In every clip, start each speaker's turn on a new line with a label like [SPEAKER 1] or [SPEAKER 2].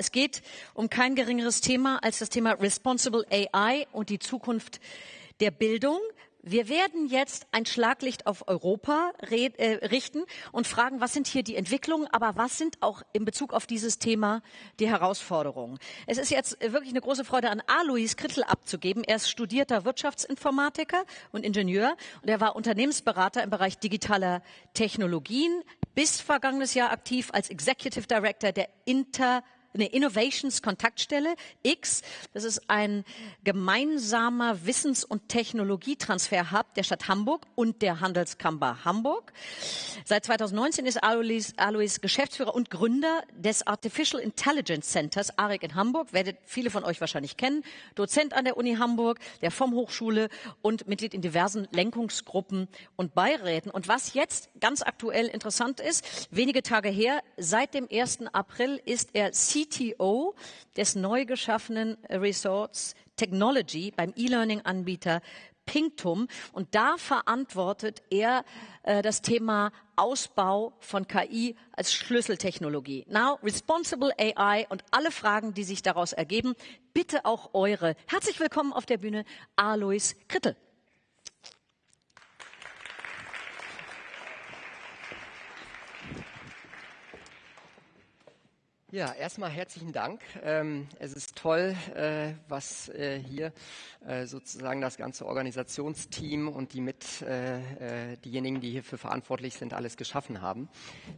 [SPEAKER 1] Es geht um kein geringeres Thema als das Thema Responsible AI und die Zukunft der Bildung. Wir werden jetzt ein Schlaglicht auf Europa äh, richten und fragen, was sind hier die Entwicklungen, aber was sind auch in Bezug auf dieses Thema die Herausforderungen. Es ist jetzt wirklich eine große Freude, an Alois Krittel abzugeben. Er ist studierter Wirtschaftsinformatiker und Ingenieur und er war Unternehmensberater im Bereich digitaler Technologien, bis vergangenes Jahr aktiv als Executive Director der Inter eine Innovations Kontaktstelle X. Das ist ein gemeinsamer Wissens- und Technologietransfer-Hub der Stadt Hamburg und der Handelskammer Hamburg. Seit 2019 ist Alois, Alois Geschäftsführer und Gründer des Artificial Intelligence Centers ARIC in Hamburg. Werdet viele von euch wahrscheinlich kennen. Dozent an der Uni Hamburg, der vom Hochschule und Mitglied in diversen Lenkungsgruppen und Beiräten. Und was jetzt ganz aktuell interessant ist, wenige Tage her, seit dem 1. April ist er CEO CTO des neu geschaffenen Resorts Technology beim E-Learning-Anbieter Pinktum. Und da verantwortet er äh, das Thema Ausbau von KI als Schlüsseltechnologie. Now, Responsible AI und alle Fragen, die sich daraus ergeben, bitte auch eure. Herzlich willkommen auf der Bühne, Alois Krittel.
[SPEAKER 2] Ja, erstmal herzlichen Dank. Ähm, es ist toll, äh, was äh, hier äh, sozusagen das ganze Organisationsteam und die mit diejenigen, die hierfür verantwortlich sind, alles geschaffen haben.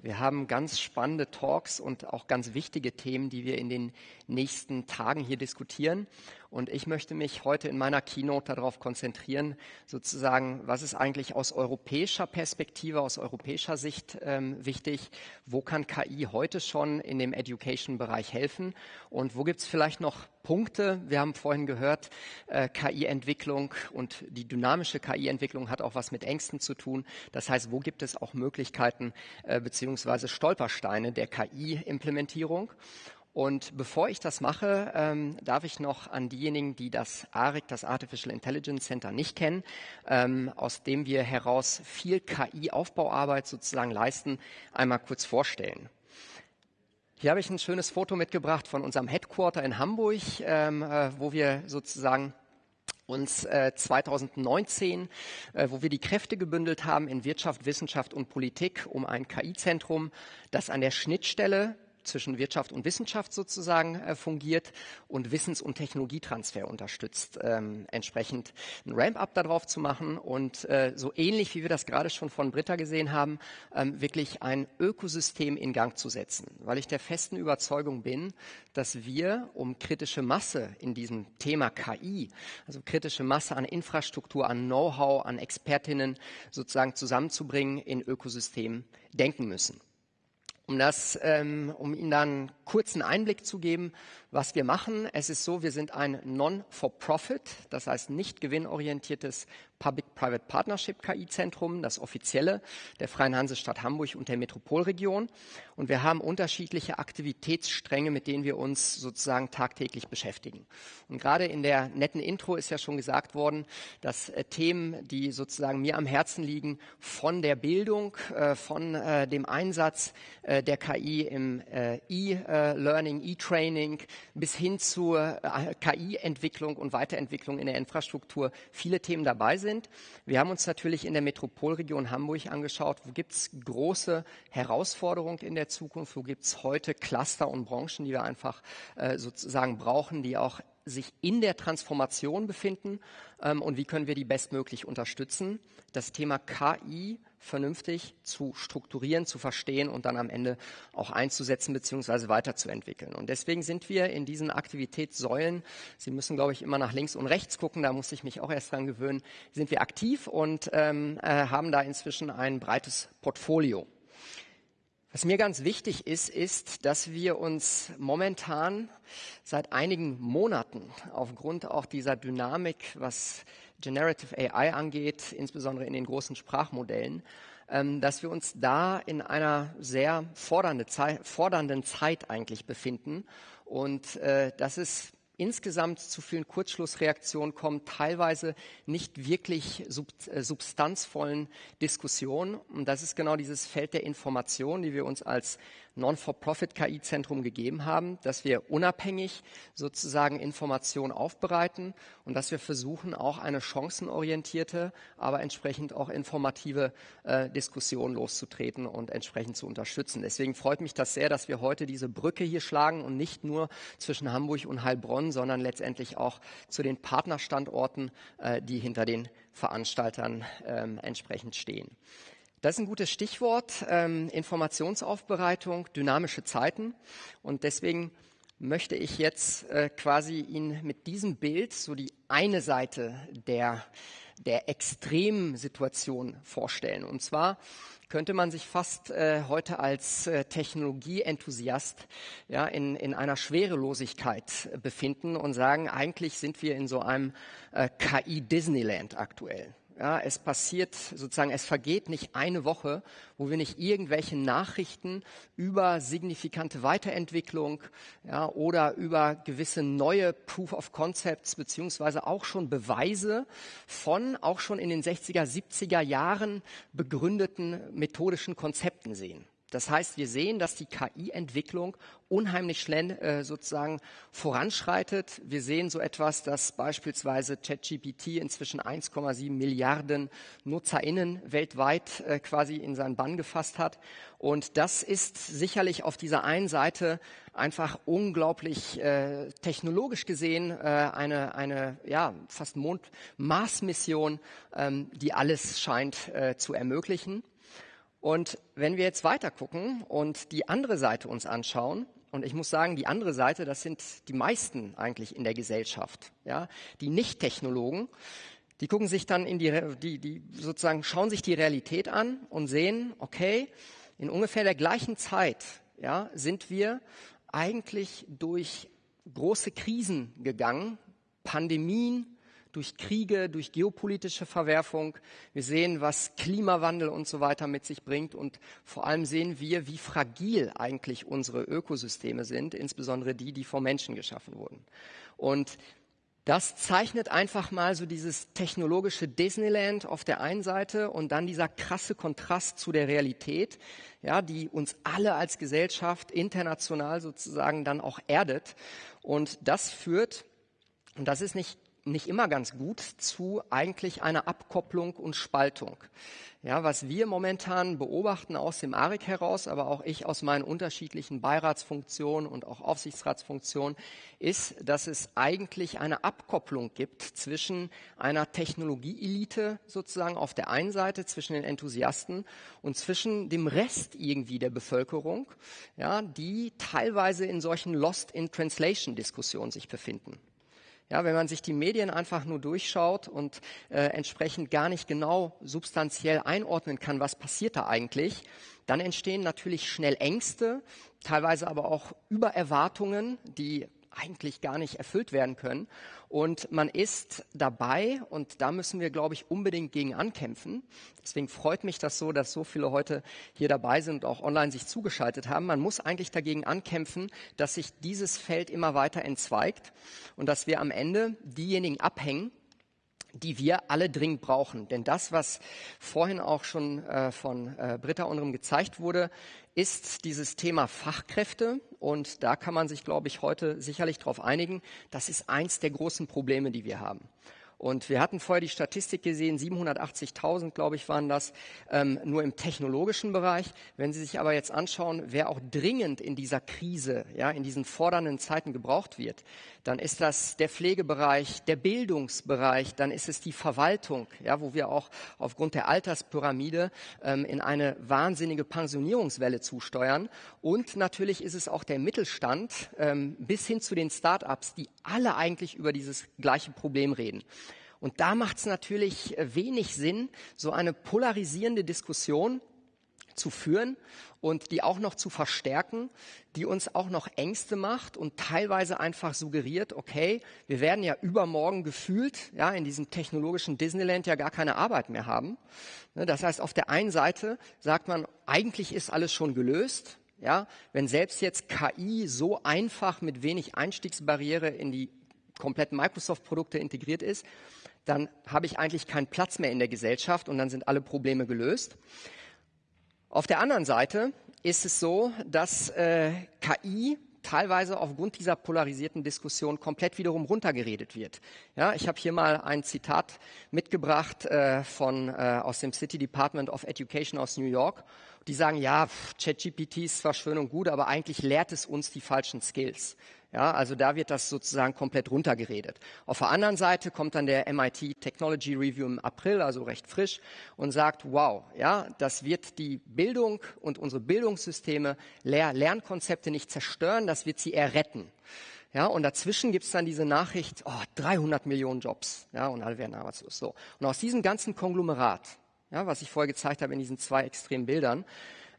[SPEAKER 2] Wir haben ganz spannende Talks und auch ganz wichtige Themen, die wir in den nächsten Tagen hier diskutieren. Und ich möchte mich heute in meiner Keynote darauf konzentrieren, sozusagen, was ist eigentlich aus europäischer Perspektive, aus europäischer Sicht ähm, wichtig? Wo kann KI heute schon in dem Education-Bereich helfen? Und wo gibt es vielleicht noch Punkte? Wir haben vorhin gehört, äh, KI-Entwicklung und die dynamische KI-Entwicklung hat auch was mit Ängsten zu tun. Das heißt, wo gibt es auch Möglichkeiten äh, beziehungsweise Stolpersteine der KI-Implementierung? Und bevor ich das mache, ähm, darf ich noch an diejenigen, die das ARIC, das Artificial Intelligence Center, nicht kennen, ähm, aus dem wir heraus viel KI-Aufbauarbeit sozusagen leisten, einmal kurz vorstellen. Hier habe ich ein schönes Foto mitgebracht von unserem Headquarter in Hamburg, ähm, äh, wo wir sozusagen uns äh, 2019, äh, wo wir die Kräfte gebündelt haben in Wirtschaft, Wissenschaft und Politik, um ein KI-Zentrum, das an der Schnittstelle zwischen Wirtschaft und Wissenschaft sozusagen äh, fungiert und Wissens- und Technologietransfer unterstützt, ähm, entsprechend ein Ramp-up darauf zu machen und äh, so ähnlich wie wir das gerade schon von Britta gesehen haben, ähm, wirklich ein Ökosystem in Gang zu setzen, weil ich der festen Überzeugung bin, dass wir, um kritische Masse in diesem Thema KI, also kritische Masse an Infrastruktur, an Know-how, an Expertinnen sozusagen zusammenzubringen, in Ökosystemen denken müssen. Um, das, ähm, um Ihnen dann kurzen Einblick zu geben, was wir machen. Es ist so, wir sind ein Non-for-Profit, das heißt nicht gewinnorientiertes Public-Private Partnership KI-Zentrum, das offizielle der Freien Hansestadt Hamburg und der Metropolregion. Und wir haben unterschiedliche Aktivitätsstränge, mit denen wir uns sozusagen tagtäglich beschäftigen. Und gerade in der netten Intro ist ja schon gesagt worden, dass äh, Themen, die sozusagen mir am Herzen liegen, von der Bildung, äh, von äh, dem Einsatz der KI im E-Learning, E-Training bis hin zur äh, KI-Entwicklung und Weiterentwicklung in der Infrastruktur viele Themen dabei sind. Wir haben uns natürlich in der Metropolregion Hamburg angeschaut, wo gibt es große Herausforderungen in der Zukunft, wo gibt es heute Cluster und Branchen, die wir einfach äh, sozusagen brauchen, die auch sich in der Transformation befinden ähm, und wie können wir die bestmöglich unterstützen. Das Thema KI vernünftig zu strukturieren, zu verstehen und dann am Ende auch einzusetzen bzw. weiterzuentwickeln. Und deswegen sind wir in diesen Aktivitätssäulen, Sie müssen, glaube ich, immer nach links und rechts gucken, da muss ich mich auch erst dran gewöhnen, sind wir aktiv und ähm, äh, haben da inzwischen ein breites Portfolio. Was mir ganz wichtig ist, ist, dass wir uns momentan seit einigen Monaten aufgrund auch dieser Dynamik, was Generative AI angeht, insbesondere in den großen Sprachmodellen, ähm, dass wir uns da in einer sehr fordernde Zeit, fordernden Zeit eigentlich befinden. Und äh, das ist insgesamt zu vielen Kurzschlussreaktionen kommt, teilweise nicht wirklich sub, äh, substanzvollen Diskussionen. Und das ist genau dieses Feld der Information, die wir uns als Non-for-Profit-KI-Zentrum gegeben haben, dass wir unabhängig sozusagen Informationen aufbereiten und dass wir versuchen, auch eine chancenorientierte, aber entsprechend auch informative äh, Diskussion loszutreten und entsprechend zu unterstützen. Deswegen freut mich das sehr, dass wir heute diese Brücke hier schlagen und nicht nur zwischen Hamburg und Heilbronn, sondern letztendlich auch zu den Partnerstandorten, äh, die hinter den Veranstaltern ähm, entsprechend stehen. Das ist ein gutes Stichwort, ähm, Informationsaufbereitung, dynamische Zeiten. Und deswegen möchte ich jetzt äh, quasi Ihnen mit diesem Bild so die eine Seite der, der extremen Situation vorstellen. Und zwar könnte man sich fast äh, heute als äh, Technologieenthusiast ja, in, in einer Schwerelosigkeit befinden und sagen, eigentlich sind wir in so einem äh, KI-Disneyland aktuell. Ja, es passiert sozusagen, es vergeht nicht eine Woche, wo wir nicht irgendwelche Nachrichten über signifikante Weiterentwicklung ja, oder über gewisse neue Proof of Concepts beziehungsweise auch schon Beweise von auch schon in den 60er, 70er Jahren begründeten methodischen Konzepten sehen. Das heißt, wir sehen, dass die KI-Entwicklung unheimlich schnell äh, sozusagen voranschreitet. Wir sehen so etwas, dass beispielsweise ChatGPT inzwischen 1,7 Milliarden NutzerInnen weltweit äh, quasi in seinen Bann gefasst hat. Und das ist sicherlich auf dieser einen Seite einfach unglaublich äh, technologisch gesehen äh, eine, eine ja, fast Mond-Mars-Mission, ähm, die alles scheint äh, zu ermöglichen. Und wenn wir jetzt weiter gucken und die andere Seite uns anschauen, und ich muss sagen, die andere Seite, das sind die meisten eigentlich in der Gesellschaft, ja, die Nicht-Technologen, die gucken sich dann in die, die, die sozusagen schauen sich die Realität an und sehen, okay, in ungefähr der gleichen Zeit, ja, sind wir eigentlich durch große Krisen gegangen, Pandemien, durch Kriege, durch geopolitische Verwerfung. Wir sehen, was Klimawandel und so weiter mit sich bringt. Und vor allem sehen wir, wie fragil eigentlich unsere Ökosysteme sind, insbesondere die, die vom Menschen geschaffen wurden. Und das zeichnet einfach mal so dieses technologische Disneyland auf der einen Seite und dann dieser krasse Kontrast zu der Realität, ja, die uns alle als Gesellschaft international sozusagen dann auch erdet. Und das führt, und das ist nicht nicht immer ganz gut zu eigentlich einer Abkopplung und Spaltung. Ja, was wir momentan beobachten aus dem ARIC heraus, aber auch ich aus meinen unterschiedlichen Beiratsfunktionen und auch Aufsichtsratsfunktionen, ist, dass es eigentlich eine Abkopplung gibt zwischen einer Technologieelite sozusagen auf der einen Seite, zwischen den Enthusiasten und zwischen dem Rest irgendwie der Bevölkerung, ja, die teilweise in solchen Lost in Translation Diskussionen sich befinden. Ja, wenn man sich die Medien einfach nur durchschaut und äh, entsprechend gar nicht genau substanziell einordnen kann, was passiert da eigentlich, dann entstehen natürlich schnell Ängste, teilweise aber auch Übererwartungen, die eigentlich gar nicht erfüllt werden können. Und man ist dabei, und da müssen wir, glaube ich, unbedingt gegen ankämpfen. Deswegen freut mich das so, dass so viele heute hier dabei sind und auch online sich zugeschaltet haben. Man muss eigentlich dagegen ankämpfen, dass sich dieses Feld immer weiter entzweigt und dass wir am Ende diejenigen abhängen, die wir alle dringend brauchen. Denn das, was vorhin auch schon äh, von äh, Britta Unrum gezeigt wurde, ist dieses Thema Fachkräfte. Und da kann man sich, glaube ich, heute sicherlich darauf einigen. Das ist eins der großen Probleme, die wir haben. Und wir hatten vorher die Statistik gesehen, 780.000, glaube ich, waren das, ähm, nur im technologischen Bereich. Wenn Sie sich aber jetzt anschauen, wer auch dringend in dieser Krise, ja, in diesen fordernden Zeiten gebraucht wird, dann ist das der Pflegebereich, der Bildungsbereich, dann ist es die Verwaltung, ja, wo wir auch aufgrund der Alterspyramide ähm, in eine wahnsinnige Pensionierungswelle zusteuern. Und natürlich ist es auch der Mittelstand ähm, bis hin zu den Start-ups, die alle eigentlich über dieses gleiche Problem reden. Und da macht es natürlich wenig Sinn, so eine polarisierende Diskussion zu führen und die auch noch zu verstärken, die uns auch noch Ängste macht und teilweise einfach suggeriert, okay, wir werden ja übermorgen gefühlt, ja, in diesem technologischen Disneyland ja gar keine Arbeit mehr haben. Ne, das heißt, auf der einen Seite sagt man, eigentlich ist alles schon gelöst, ja, wenn selbst jetzt KI so einfach mit wenig Einstiegsbarriere in die kompletten Microsoft-Produkte integriert ist, dann habe ich eigentlich keinen Platz mehr in der Gesellschaft und dann sind alle Probleme gelöst. Auf der anderen Seite ist es so, dass äh, KI teilweise aufgrund dieser polarisierten Diskussion komplett wiederum runtergeredet wird. Ja, ich habe hier mal ein Zitat mitgebracht äh, von, äh, aus dem City Department of Education aus New York. Die sagen, ja, ChatGPT ist zwar schön und gut, aber eigentlich lehrt es uns die falschen Skills. Ja, also da wird das sozusagen komplett runtergeredet. Auf der anderen Seite kommt dann der MIT Technology Review im April, also recht frisch, und sagt, wow, ja, das wird die Bildung und unsere Bildungssysteme, Lehr Lernkonzepte nicht zerstören, das wird sie eher retten. Ja, und dazwischen gibt's dann diese Nachricht, oh, 300 Millionen Jobs, ja, und alle werden arbeitslos. So. Und aus diesem ganzen Konglomerat, ja, was ich vorher gezeigt habe in diesen zwei extremen Bildern,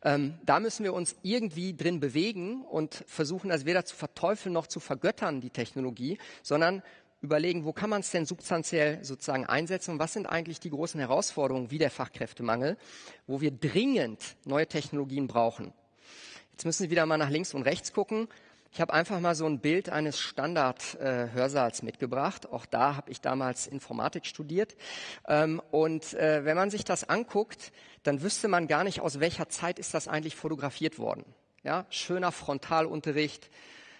[SPEAKER 2] ähm, da müssen wir uns irgendwie drin bewegen und versuchen, das weder zu verteufeln noch zu vergöttern, die Technologie, sondern überlegen, wo kann man es denn substanziell sozusagen einsetzen und was sind eigentlich die großen Herausforderungen wie der Fachkräftemangel, wo wir dringend neue Technologien brauchen. Jetzt müssen Sie wieder mal nach links und rechts gucken. Ich habe einfach mal so ein Bild eines Standard-Hörsaals äh, mitgebracht. Auch da habe ich damals Informatik studiert. Ähm, und äh, wenn man sich das anguckt, dann wüsste man gar nicht, aus welcher Zeit ist das eigentlich fotografiert worden. Ja, schöner Frontalunterricht,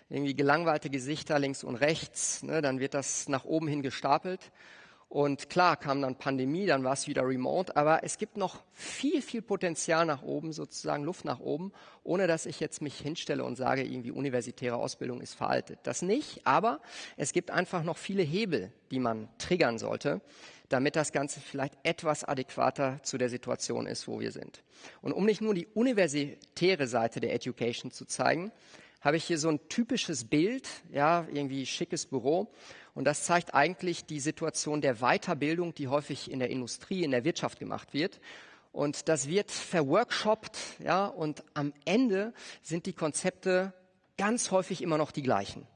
[SPEAKER 2] irgendwie gelangweilte Gesichter links und rechts. Ne, dann wird das nach oben hin gestapelt. Und klar kam dann Pandemie, dann war es wieder remote, aber es gibt noch viel, viel Potenzial nach oben, sozusagen Luft nach oben, ohne dass ich jetzt mich hinstelle und sage, irgendwie universitäre Ausbildung ist veraltet. Das nicht, aber es gibt einfach noch viele Hebel, die man triggern sollte, damit das Ganze vielleicht etwas adäquater zu der Situation ist, wo wir sind. Und um nicht nur die universitäre Seite der Education zu zeigen, habe ich hier so ein typisches Bild, ja, irgendwie schickes Büro. Und das zeigt eigentlich die Situation der Weiterbildung, die häufig in der Industrie, in der Wirtschaft gemacht wird. Und das wird verworkshoppt, ja, und am Ende sind die Konzepte ganz häufig immer noch die gleichen.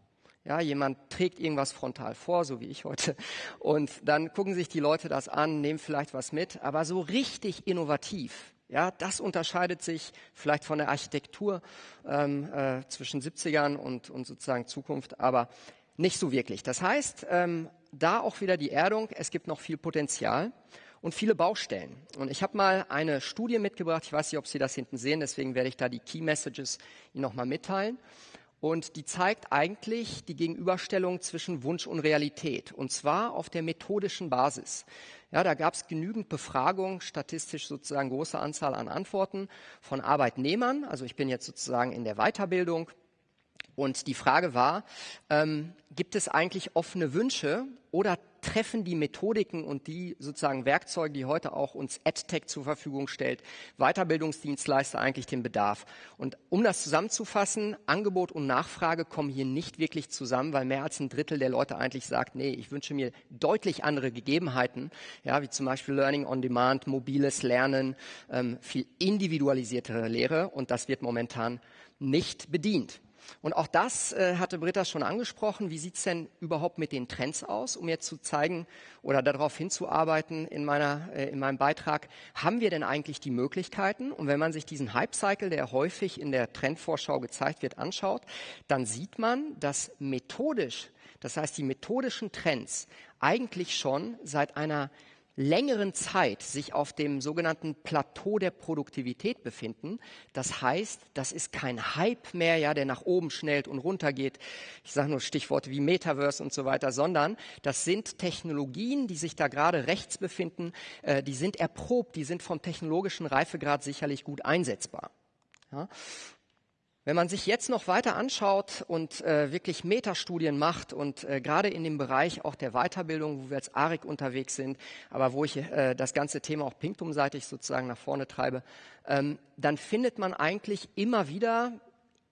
[SPEAKER 2] Ja, jemand trägt irgendwas frontal vor, so wie ich heute, und dann gucken sich die Leute das an, nehmen vielleicht was mit, aber so richtig innovativ, ja, das unterscheidet sich vielleicht von der Architektur ähm, äh, zwischen 70ern und, und sozusagen Zukunft, aber nicht so wirklich. Das heißt, ähm, da auch wieder die Erdung, es gibt noch viel Potenzial und viele Baustellen. Und ich habe mal eine Studie mitgebracht, ich weiß nicht, ob Sie das hinten sehen, deswegen werde ich da die Key Messages Ihnen nochmal mitteilen. Und die zeigt eigentlich die Gegenüberstellung zwischen Wunsch und Realität, und zwar auf der methodischen Basis. Ja, da gab es genügend Befragungen, statistisch sozusagen große Anzahl an Antworten von Arbeitnehmern. Also ich bin jetzt sozusagen in der Weiterbildung. Und die Frage war, ähm, gibt es eigentlich offene Wünsche oder treffen die Methodiken und die sozusagen Werkzeuge, die heute auch uns EdTech zur Verfügung stellt, Weiterbildungsdienstleister eigentlich den Bedarf? Und um das zusammenzufassen, Angebot und Nachfrage kommen hier nicht wirklich zusammen, weil mehr als ein Drittel der Leute eigentlich sagt, nee, ich wünsche mir deutlich andere Gegebenheiten, ja, wie zum Beispiel Learning on Demand, mobiles Lernen, ähm, viel individualisiertere Lehre und das wird momentan nicht bedient. Und auch das äh, hatte Britta schon angesprochen. Wie sieht's denn überhaupt mit den Trends aus, um jetzt zu zeigen oder darauf hinzuarbeiten in, meiner, äh, in meinem Beitrag? Haben wir denn eigentlich die Möglichkeiten? Und wenn man sich diesen Hype-Cycle, der häufig in der Trendvorschau gezeigt wird, anschaut, dann sieht man, dass methodisch, das heißt die methodischen Trends, eigentlich schon seit einer längeren Zeit sich auf dem sogenannten Plateau der Produktivität befinden. Das heißt, das ist kein Hype mehr, ja, der nach oben schnellt und runter geht. Ich sage nur Stichworte wie Metaverse und so weiter, sondern das sind Technologien, die sich da gerade rechts befinden, äh, die sind erprobt, die sind vom technologischen Reifegrad sicherlich gut einsetzbar. Ja. Wenn man sich jetzt noch weiter anschaut und äh, wirklich Metastudien macht und äh, gerade in dem Bereich auch der Weiterbildung, wo wir als ARIC unterwegs sind, aber wo ich äh, das ganze Thema auch Pinktum-seitig sozusagen nach vorne treibe, ähm, dann findet man eigentlich immer wieder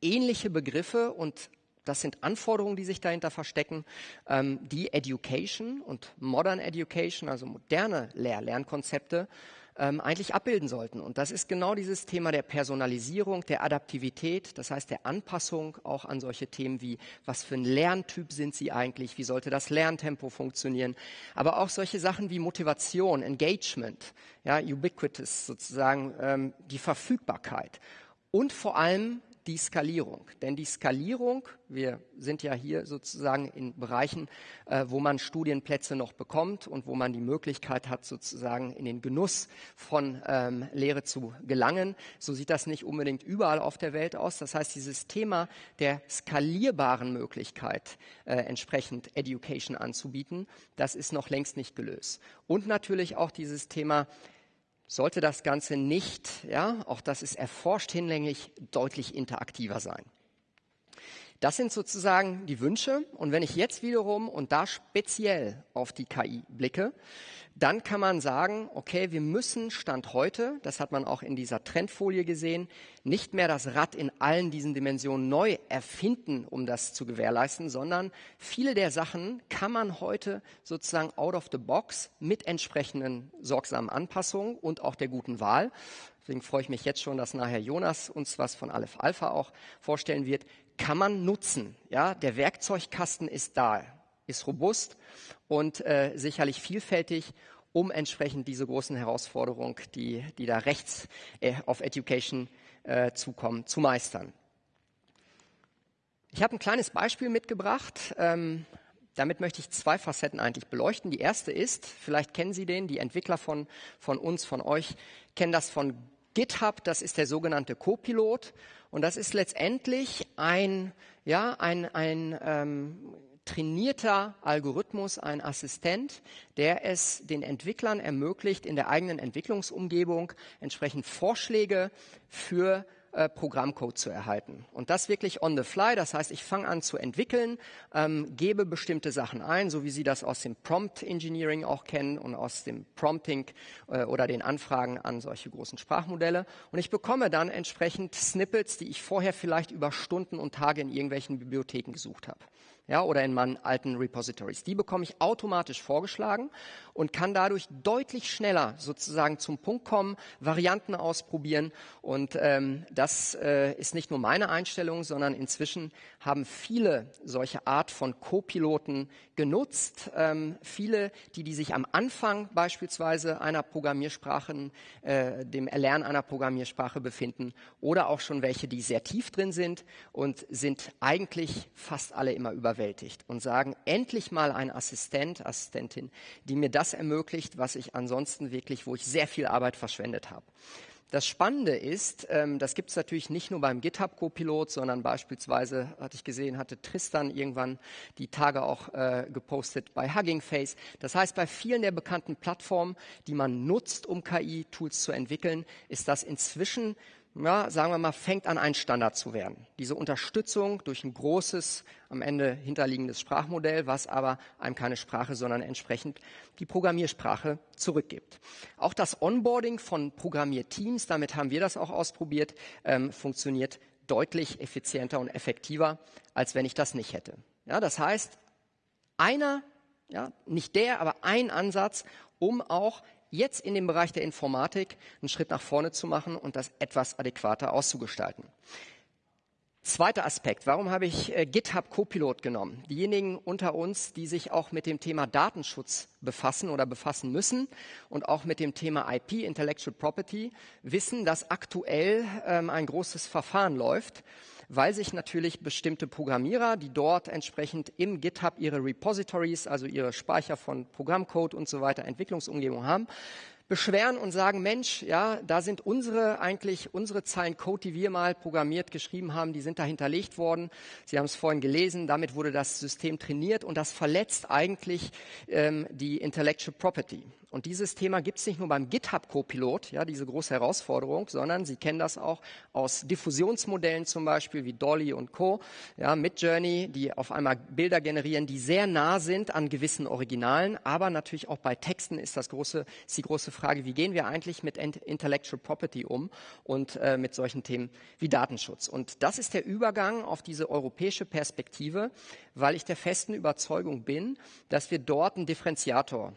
[SPEAKER 2] ähnliche Begriffe und das sind Anforderungen, die sich dahinter verstecken, ähm, die Education und Modern Education, also moderne Lehr Lernkonzepte, ähm, eigentlich abbilden sollten. Und das ist genau dieses Thema der Personalisierung, der Adaptivität, das heißt der Anpassung auch an solche Themen wie, was für ein Lerntyp sind Sie eigentlich, wie sollte das Lerntempo funktionieren, aber auch solche Sachen wie Motivation, Engagement, ja, ubiquitous sozusagen, ähm, die Verfügbarkeit. Und vor allem die Skalierung. Denn die Skalierung, wir sind ja hier sozusagen in Bereichen, äh, wo man Studienplätze noch bekommt und wo man die Möglichkeit hat, sozusagen in den Genuss von ähm, Lehre zu gelangen. So sieht das nicht unbedingt überall auf der Welt aus. Das heißt, dieses Thema der skalierbaren Möglichkeit, äh, entsprechend Education anzubieten, das ist noch längst nicht gelöst. Und natürlich auch dieses Thema sollte das Ganze nicht, ja, auch das ist erforscht hinlänglich, deutlich interaktiver sein. Das sind sozusagen die Wünsche. Und wenn ich jetzt wiederum und da speziell auf die KI blicke, dann kann man sagen, okay, wir müssen Stand heute, das hat man auch in dieser Trendfolie gesehen, nicht mehr das Rad in allen diesen Dimensionen neu erfinden, um das zu gewährleisten, sondern viele der Sachen kann man heute sozusagen out of the box mit entsprechenden sorgsamen Anpassungen und auch der guten Wahl. Deswegen freue ich mich jetzt schon, dass nachher Jonas uns was von Aleph Alpha auch vorstellen wird. Kann man nutzen. Ja, der Werkzeugkasten ist da ist robust und äh, sicherlich vielfältig, um entsprechend diese großen Herausforderungen, die, die da rechts äh, auf Education äh, zukommen, zu meistern. Ich habe ein kleines Beispiel mitgebracht. Ähm, damit möchte ich zwei Facetten eigentlich beleuchten. Die erste ist, vielleicht kennen Sie den, die Entwickler von, von uns, von euch, kennen das von GitHub, das ist der sogenannte Copilot. Und das ist letztendlich ein, ja, ein, ein ähm, trainierter Algorithmus, ein Assistent, der es den Entwicklern ermöglicht, in der eigenen Entwicklungsumgebung entsprechend Vorschläge für äh, Programmcode zu erhalten. Und das wirklich on the fly. Das heißt, ich fange an zu entwickeln, ähm, gebe bestimmte Sachen ein, so wie Sie das aus dem Prompt Engineering auch kennen und aus dem Prompting äh, oder den Anfragen an solche großen Sprachmodelle. Und ich bekomme dann entsprechend Snippets, die ich vorher vielleicht über Stunden und Tage in irgendwelchen Bibliotheken gesucht habe ja, oder in meinen alten Repositories. Die bekomme ich automatisch vorgeschlagen und kann dadurch deutlich schneller sozusagen zum Punkt kommen, Varianten ausprobieren. Und ähm, das äh, ist nicht nur meine Einstellung, sondern inzwischen haben viele solche Art von Co-Piloten genutzt. Ähm, viele, die, die sich am Anfang beispielsweise einer Programmiersprache, äh, dem Erlernen einer Programmiersprache befinden oder auch schon welche, die sehr tief drin sind und sind eigentlich fast alle immer über überwältigt und sagen, endlich mal ein Assistent, Assistentin, die mir das ermöglicht, was ich ansonsten wirklich, wo ich sehr viel Arbeit verschwendet habe. Das Spannende ist, ähm, das gibt es natürlich nicht nur beim GitHub Copilot, sondern beispielsweise, hatte ich gesehen, hatte Tristan irgendwann die Tage auch äh, gepostet bei Hugging Face. Das heißt, bei vielen der bekannten Plattformen, die man nutzt, um KI-Tools zu entwickeln, ist das inzwischen ja, sagen wir mal, fängt an, ein Standard zu werden. Diese Unterstützung durch ein großes, am Ende hinterliegendes Sprachmodell, was aber einem keine Sprache, sondern entsprechend die Programmiersprache zurückgibt. Auch das Onboarding von Programmierteams, damit haben wir das auch ausprobiert, ähm, funktioniert deutlich effizienter und effektiver, als wenn ich das nicht hätte. Ja, das heißt, einer, ja, nicht der, aber ein Ansatz, um auch jetzt in dem Bereich der Informatik einen Schritt nach vorne zu machen und das etwas adäquater auszugestalten. Zweiter Aspekt. Warum habe ich äh, GitHub Copilot genommen? Diejenigen unter uns, die sich auch mit dem Thema Datenschutz befassen oder befassen müssen und auch mit dem Thema IP, Intellectual Property, wissen, dass aktuell ähm, ein großes Verfahren läuft weil sich natürlich bestimmte Programmierer, die dort entsprechend im GitHub ihre Repositories, also ihre Speicher von Programmcode und so weiter, Entwicklungsumgebung haben, beschweren und sagen, Mensch, ja, da sind unsere eigentlich unsere Zeilen Code, die wir mal programmiert geschrieben haben, die sind da hinterlegt worden. Sie haben es vorhin gelesen, damit wurde das System trainiert und das verletzt eigentlich ähm, die Intellectual Property. Und dieses Thema gibt es nicht nur beim GitHub Copilot, ja, diese große Herausforderung, sondern Sie kennen das auch aus Diffusionsmodellen zum Beispiel wie Dolly und Co. Ja, mit Journey, die auf einmal Bilder generieren, die sehr nah sind an gewissen Originalen, aber natürlich auch bei Texten ist das große, ist die große Frage, wie gehen wir eigentlich mit Intellectual Property um und äh, mit solchen Themen wie Datenschutz. Und das ist der Übergang auf diese europäische Perspektive, weil ich der festen Überzeugung bin, dass wir dort einen Differenziator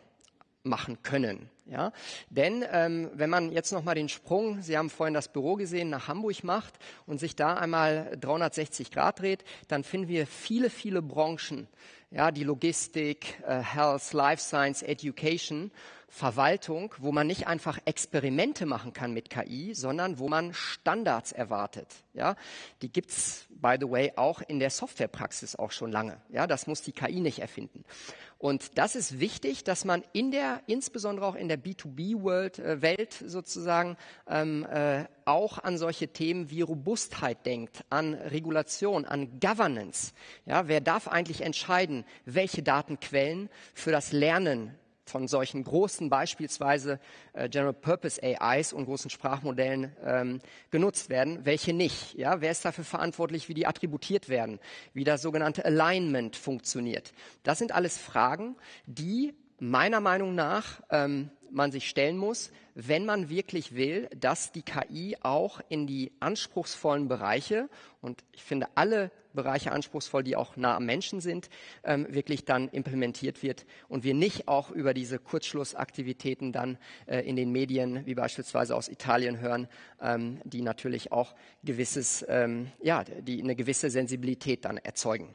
[SPEAKER 2] machen können. Ja? Denn ähm, wenn man jetzt nochmal den Sprung, Sie haben vorhin das Büro gesehen, nach Hamburg macht und sich da einmal 360 Grad dreht, dann finden wir viele, viele Branchen, ja, die Logistik, äh, Health, Life Science, Education, Verwaltung, wo man nicht einfach Experimente machen kann mit KI, sondern wo man Standards erwartet. Ja, die gibt's by the way auch in der Softwarepraxis auch schon lange. Ja, das muss die KI nicht erfinden. Und das ist wichtig, dass man in der, insbesondere auch in der B2B-Welt äh, sozusagen, ähm, äh, auch an solche Themen wie Robustheit denkt, an Regulation, an Governance. Ja, wer darf eigentlich entscheiden, welche Datenquellen für das Lernen von solchen großen, beispielsweise äh, General Purpose AIs und großen Sprachmodellen ähm, genutzt werden, welche nicht. Ja, wer ist dafür verantwortlich, wie die attributiert werden, wie das sogenannte Alignment funktioniert? Das sind alles Fragen, die meiner Meinung nach ähm, man sich stellen muss, wenn man wirklich will, dass die KI auch in die anspruchsvollen Bereiche, und ich finde alle Bereiche anspruchsvoll, die auch nah am Menschen sind, ähm, wirklich dann implementiert wird und wir nicht auch über diese Kurzschlussaktivitäten dann äh, in den Medien, wie beispielsweise aus Italien hören, ähm, die natürlich auch gewisses, ähm, ja, die eine gewisse Sensibilität dann erzeugen.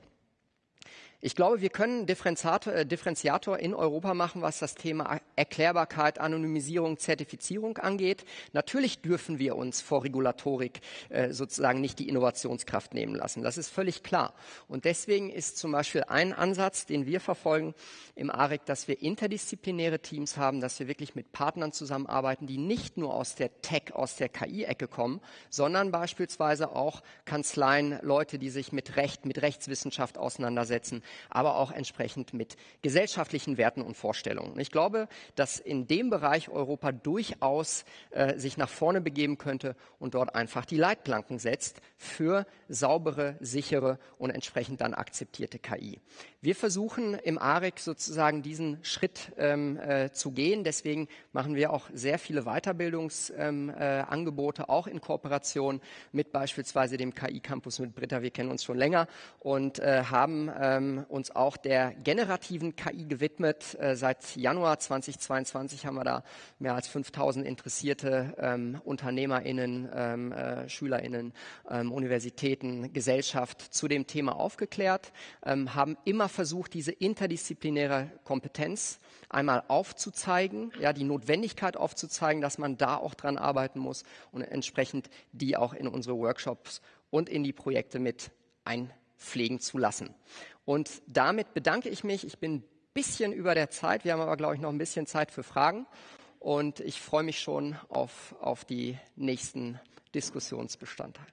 [SPEAKER 2] Ich glaube, wir können Differenziator, äh, Differenziator in Europa machen, was das Thema Erklärbarkeit, Anonymisierung, Zertifizierung angeht. Natürlich dürfen wir uns vor Regulatorik äh, sozusagen nicht die Innovationskraft nehmen lassen. Das ist völlig klar. Und deswegen ist zum Beispiel ein Ansatz, den wir verfolgen im AREC, dass wir interdisziplinäre Teams haben, dass wir wirklich mit Partnern zusammenarbeiten, die nicht nur aus der Tech, aus der KI-Ecke kommen, sondern beispielsweise auch Kanzleien, Leute, die sich mit Recht, mit Rechtswissenschaft auseinandersetzen, aber auch entsprechend mit gesellschaftlichen Werten und Vorstellungen. Ich glaube, dass in dem Bereich Europa durchaus äh, sich nach vorne begeben könnte und dort einfach die Leitplanken setzt für saubere, sichere und entsprechend dann akzeptierte KI. Wir versuchen im AREC sozusagen diesen Schritt ähm, äh, zu gehen. Deswegen machen wir auch sehr viele Weiterbildungsangebote, ähm, äh, auch in Kooperation mit beispielsweise dem KI-Campus mit Britta. Wir kennen uns schon länger und äh, haben uns auch der generativen KI gewidmet. Äh, seit Januar 2022 haben wir da mehr als 5000 interessierte ähm, UnternehmerInnen, ähm, äh, SchülerInnen, ähm, Universitäten, Gesellschaft zu dem Thema aufgeklärt, ähm, haben immer versucht, diese interdisziplinäre Kompetenz einmal aufzuzeigen, ja, die Notwendigkeit aufzuzeigen, dass man da auch dran arbeiten muss und entsprechend die auch in unsere Workshops und in die Projekte mit einpflegen zu lassen. Und damit bedanke ich mich. Ich bin ein bisschen über der Zeit. Wir haben aber, glaube ich, noch ein bisschen Zeit für Fragen. Und ich freue mich schon auf, auf die nächsten Diskussionsbestandteile.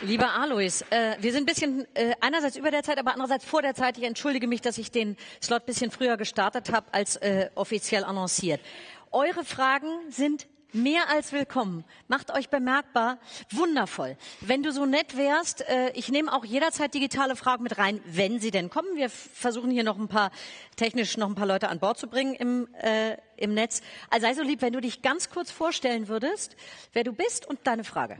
[SPEAKER 1] Lieber Alois, äh, wir sind ein bisschen äh, einerseits über der Zeit, aber andererseits vor der Zeit. Ich entschuldige mich, dass ich den Slot ein bisschen früher gestartet habe als äh, offiziell annonciert. Eure Fragen sind mehr als willkommen. Macht euch bemerkbar. Wundervoll. Wenn du so nett wärst, äh, ich nehme auch jederzeit digitale Fragen mit rein, wenn sie denn kommen. Wir versuchen hier noch ein paar technisch noch ein paar Leute an Bord zu bringen im, äh, im Netz. Also sei so lieb, wenn du dich ganz kurz vorstellen würdest, wer du bist und deine Frage.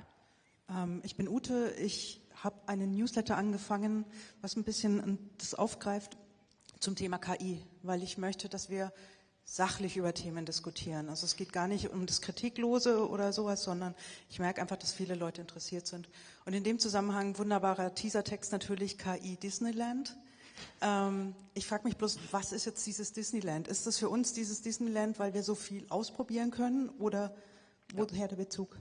[SPEAKER 3] Ähm, ich bin Ute. Ich habe einen Newsletter angefangen, was ein bisschen das aufgreift zum Thema KI, weil ich möchte, dass wir sachlich über Themen diskutieren. Also es geht gar nicht um das Kritiklose oder sowas, sondern ich merke einfach, dass viele Leute interessiert sind. Und in dem Zusammenhang wunderbarer Teasertext natürlich KI Disneyland. Ähm, ich frage mich bloß, was ist jetzt dieses Disneyland? Ist das für uns dieses Disneyland, weil wir so viel ausprobieren können oder Woher der Bezug?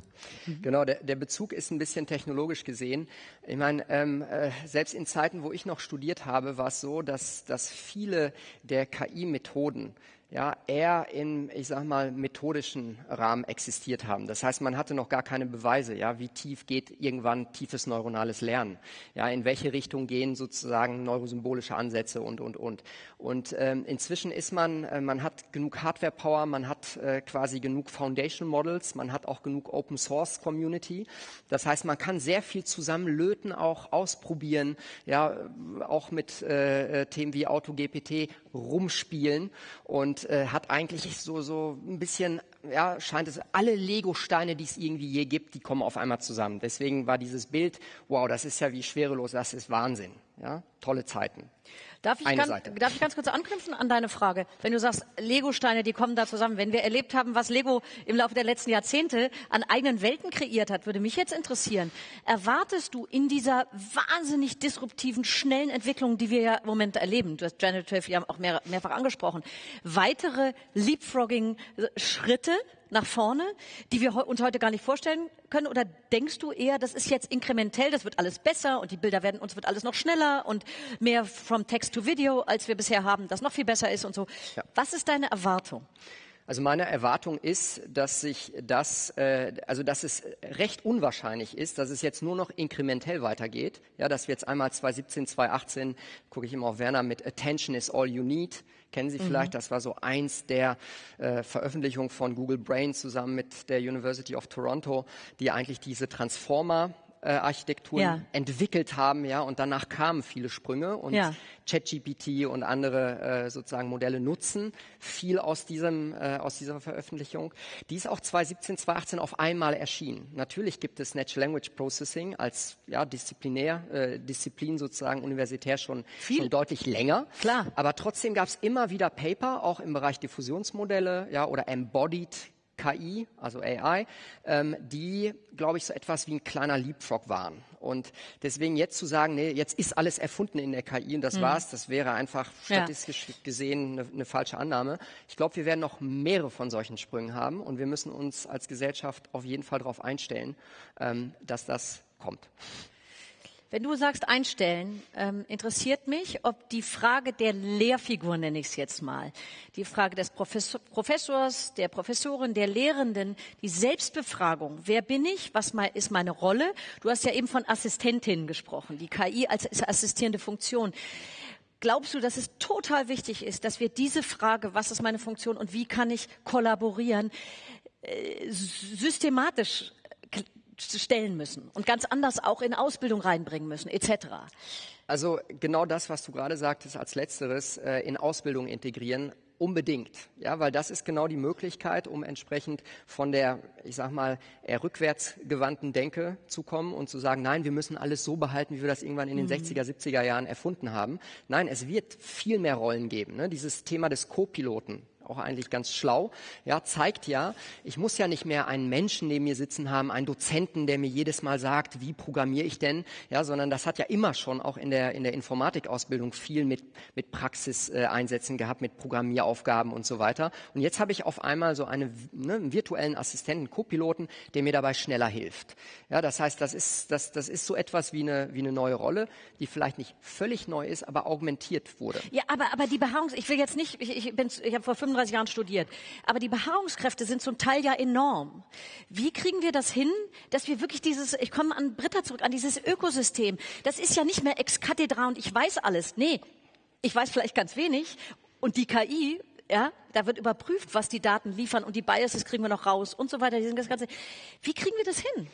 [SPEAKER 2] Genau, der, der, Bezug ist ein bisschen technologisch gesehen. Ich meine, ähm, äh, selbst in Zeiten, wo ich noch studiert habe, war es so, dass, dass viele der KI-Methoden ja, eher in, ich sag mal, methodischen Rahmen existiert haben. Das heißt, man hatte noch gar keine Beweise, ja, wie tief geht irgendwann tiefes neuronales Lernen, ja, in welche Richtung gehen sozusagen neurosymbolische Ansätze und, und, und. Und ähm, inzwischen ist man, äh, man hat genug Hardware-Power, man hat äh, quasi genug Foundation Models, man hat auch genug Open Source Community. Das heißt, man kann sehr viel zusammen löten, auch ausprobieren, ja, auch mit äh, äh Themen wie AutoGPT rumspielen und äh, hat eigentlich so, so ein bisschen ja, scheint es, alle Lego-Steine, die es irgendwie je gibt, die kommen auf einmal zusammen. Deswegen war dieses Bild, wow, das ist ja wie schwerelos, das ist Wahnsinn. Ja, tolle Zeiten.
[SPEAKER 1] Darf ich, ganz, darf ich, ganz, kurz anknüpfen an deine Frage? Wenn du sagst, Lego-Steine, die kommen da zusammen. Wenn wir erlebt haben, was Lego im Laufe der letzten Jahrzehnte an eigenen Welten kreiert hat, würde mich jetzt interessieren. Erwartest du in dieser wahnsinnig disruptiven, schnellen Entwicklung, die wir ja im Moment erleben, du hast Generative ja auch mehr, mehrfach angesprochen, weitere Leapfrogging-Schritte nach vorne, die wir uns heute gar nicht vorstellen können? Oder denkst du eher, das ist jetzt inkrementell, das wird alles besser und die Bilder werden, uns wird alles noch schneller und mehr from Text to Video, als wir bisher haben, das noch viel besser ist und so. Ja. Was ist deine Erwartung?
[SPEAKER 2] Also meine Erwartung ist, dass sich das, äh, also dass es recht unwahrscheinlich ist, dass es jetzt nur noch inkrementell weitergeht. Ja, dass wir jetzt einmal 2017, 2018, gucke ich immer auf Werner mit Attention is all you need. Kennen Sie vielleicht? Mhm. Das war so eins der äh, Veröffentlichungen von Google Brain zusammen mit der University of Toronto, die eigentlich diese Transformer äh, Architekturen ja. entwickelt haben, ja, und danach kamen viele Sprünge und ja. ChatGPT und andere äh, sozusagen Modelle nutzen viel aus diesem äh, aus dieser Veröffentlichung. Die ist auch 2017, 2018 auf einmal erschienen. Natürlich gibt es Natural Language Processing als ja disziplinär äh, Disziplin sozusagen universitär schon, schon deutlich länger.
[SPEAKER 1] Klar.
[SPEAKER 2] Aber trotzdem gab es immer wieder Paper auch im Bereich Diffusionsmodelle, ja, oder Embodied KI, also AI, ähm, die, glaube ich, so etwas wie ein kleiner Leapfrog waren. Und deswegen jetzt zu sagen, nee, jetzt ist alles erfunden in der KI und das mhm. war's, das wäre einfach statistisch ja. gesehen eine, eine, falsche Annahme. Ich glaube, wir werden noch mehrere von solchen Sprüngen haben und wir müssen uns als Gesellschaft auf jeden Fall darauf einstellen, ähm, dass das kommt.
[SPEAKER 1] Wenn du sagst einstellen, ähm, interessiert mich, ob die Frage der Lehrfigur, nenne ich es jetzt mal, die Frage des Professor, Professors, der Professorin, der Lehrenden, die Selbstbefragung, wer bin ich, was ist meine Rolle? Du hast ja eben von Assistentin gesprochen, die KI als assistierende Funktion. Glaubst du, dass es total wichtig ist, dass wir diese Frage, was ist meine Funktion und wie kann ich kollaborieren, äh, systematisch stellen müssen und ganz anders auch in Ausbildung reinbringen müssen, etc.
[SPEAKER 2] Also genau das, was du gerade sagtest als letzteres, äh, in Ausbildung integrieren, unbedingt, ja, weil das ist genau die Möglichkeit, um entsprechend von der, ich sag mal, eher rückwärtsgewandten Denke zu kommen und zu sagen, nein, wir müssen alles so behalten, wie wir das irgendwann in den mhm. 60er, 70er Jahren erfunden haben. Nein, es wird viel mehr Rollen geben. Ne? Dieses Thema des Co-Piloten, auch eigentlich ganz schlau, ja, zeigt ja, ich muss ja nicht mehr einen Menschen neben mir sitzen haben, einen Dozenten, der mir jedes Mal sagt, wie programmiere ich denn, ja, sondern das hat ja immer schon auch in der, in der Informatikausbildung viel mit, mit Praxiseinsätzen äh, gehabt, mit Programmieraufgaben und so weiter. Und jetzt habe ich auf einmal so eine, ne, einen virtuellen Assistenten, Co-Piloten, der mir dabei schneller hilft. Ja, das heißt, das ist, das, das ist so etwas wie eine, wie eine neue Rolle, die vielleicht nicht völlig neu ist, aber augmentiert wurde.
[SPEAKER 1] Ja, aber, aber die Beharrungs, ich will jetzt nicht, ich, ich, ich habe vor 35 Jahren studiert. Aber die Beharrungskräfte sind zum Teil ja enorm. Wie kriegen wir das hin, dass wir wirklich dieses, ich komme an Britta zurück, an dieses Ökosystem. Das ist ja nicht mehr ex cathedra und ich weiß alles. Nee, ich weiß vielleicht ganz wenig. Und die KI, ja, da wird überprüft, was die Daten liefern und die Biases kriegen wir noch raus und so weiter. Das Ganze. Wie kriegen wir das hin?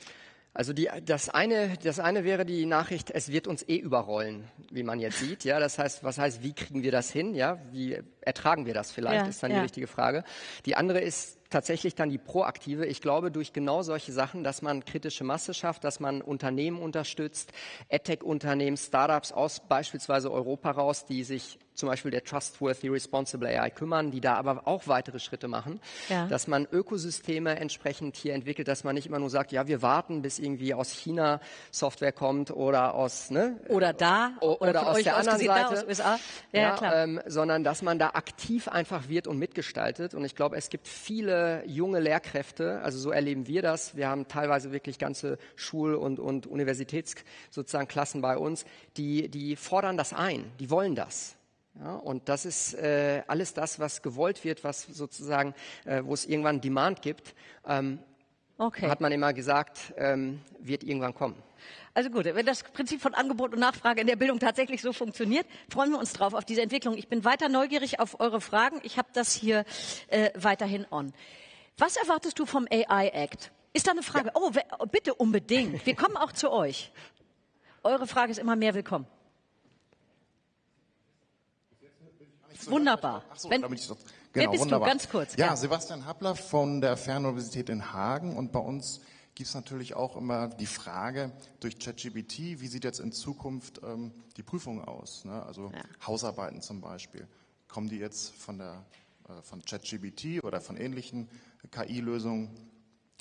[SPEAKER 2] Also die, das, eine, das eine wäre die Nachricht, es wird uns eh überrollen, wie man jetzt sieht. Ja, das heißt, was heißt, wie kriegen wir das hin? Ja, wie ertragen wir das vielleicht, ja, ist dann ja. die richtige Frage. Die andere ist tatsächlich dann die proaktive. Ich glaube, durch genau solche Sachen, dass man kritische Masse schafft, dass man Unternehmen unterstützt, EdTech-Unternehmen, Startups aus beispielsweise Europa raus, die sich zum Beispiel der Trustworthy Responsible AI kümmern, die da aber auch weitere Schritte machen, ja. dass man Ökosysteme entsprechend hier entwickelt, dass man nicht immer nur sagt, ja, wir warten, bis irgendwie aus China Software kommt oder aus
[SPEAKER 1] ne oder da
[SPEAKER 2] oder, oder aus der anderen Seite, aus USA. Ja, ja klar. Ähm, sondern dass man da aktiv einfach wird und mitgestaltet. Und ich glaube, es gibt viele junge Lehrkräfte, also so erleben wir das. Wir haben teilweise wirklich ganze Schul- und, und Universitäts bei uns, die, die fordern das ein, die wollen das. Ja, und das ist äh, alles das, was gewollt wird, was sozusagen, äh, wo es irgendwann Demand gibt, ähm, okay. hat man immer gesagt, ähm, wird irgendwann kommen.
[SPEAKER 1] Also gut, wenn das Prinzip von Angebot und Nachfrage in der Bildung tatsächlich so funktioniert, freuen wir uns drauf auf diese Entwicklung. Ich bin weiter neugierig auf eure Fragen. Ich habe das hier äh, weiterhin on. Was erwartest du vom AI Act? Ist da eine Frage? Ja. Oh, bitte unbedingt. Wir kommen auch zu euch. Eure Frage ist immer mehr willkommen. Wunderbar.
[SPEAKER 4] Ach so, Wenn, damit ich
[SPEAKER 1] Genau, Wer bist wunderbar. du? Ganz kurz.
[SPEAKER 4] Ja, ja, Sebastian Happler von der Fernuniversität in Hagen und bei uns gibt es natürlich auch immer die Frage durch ChatGPT, wie sieht jetzt in Zukunft ähm, die Prüfung aus? Ne? Also ja. Hausarbeiten zum Beispiel. Kommen die jetzt von der äh, von ChatGPT oder von ähnlichen KI-Lösungen